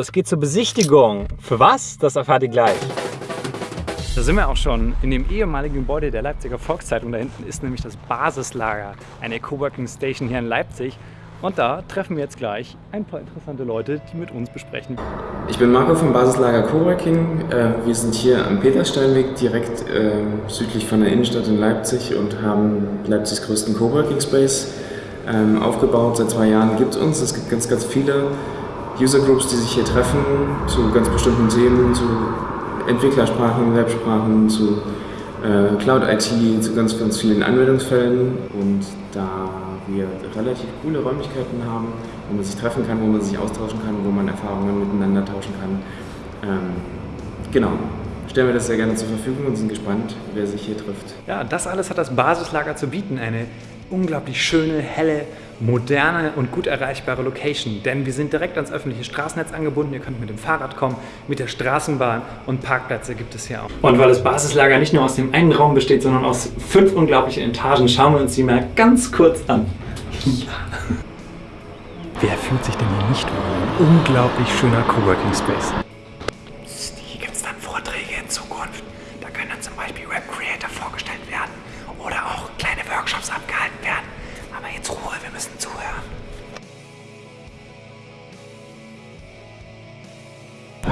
Es geht zur Besichtigung. Für was? Das erfahrt ihr gleich. Da sind wir auch schon in dem ehemaligen Gebäude der Leipziger Volkszeitung. Da hinten ist nämlich das Basislager, eine Coworking Station hier in Leipzig. Und da treffen wir jetzt gleich ein paar interessante Leute, die mit uns besprechen. Ich bin Marco vom Basislager Coworking. Äh, wir sind hier am Petersteinweg, direkt äh, südlich von der Innenstadt in Leipzig und haben Leipzigs größten Coworking Space ähm, aufgebaut. Seit zwei Jahren gibt es uns. Es gibt ganz, ganz viele User Groups, die sich hier treffen zu ganz bestimmten Themen, zu Entwicklersprachen, Websprachen, zu äh, Cloud IT, zu ganz, ganz vielen Anwendungsfällen. Und da wir relativ coole Räumlichkeiten haben, wo man sich treffen kann, wo man sich austauschen kann, wo man Erfahrungen miteinander tauschen kann. Ähm, genau, stellen wir das sehr gerne zur Verfügung und sind gespannt, wer sich hier trifft. Ja, das alles hat das Basislager zu bieten. Eine unglaublich schöne, helle, moderne und gut erreichbare Location. Denn wir sind direkt ans öffentliche Straßennetz angebunden. Ihr könnt mit dem Fahrrad kommen, mit der Straßenbahn und Parkplätze gibt es hier auch. Und weil das Basislager nicht nur aus dem einen Raum besteht, sondern aus fünf unglaublichen Etagen, schauen wir uns die mal ganz kurz an. Ja. Wer fühlt sich denn hier nicht wohl? Ein unglaublich schöner Coworking Space. Hier gibt es dann Vorträge in Zukunft. Da können dann zum Beispiel Web Creator vorgestellt werden oder auch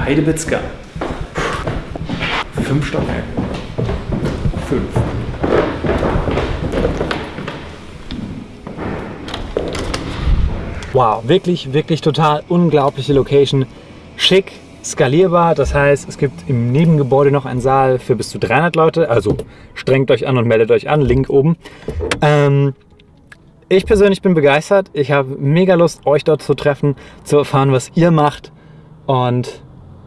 Heidebitzka. Fünf Stockwerke. Fünf. Wow, wirklich, wirklich total unglaubliche Location. Schick, skalierbar, das heißt, es gibt im Nebengebäude noch einen Saal für bis zu 300 Leute, also strengt euch an und meldet euch an, Link oben. Ähm, ich persönlich bin begeistert, ich habe mega Lust, euch dort zu treffen, zu erfahren, was ihr macht und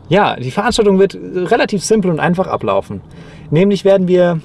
ja, die Veranstaltung wird relativ simpel und einfach ablaufen. Nämlich werden wir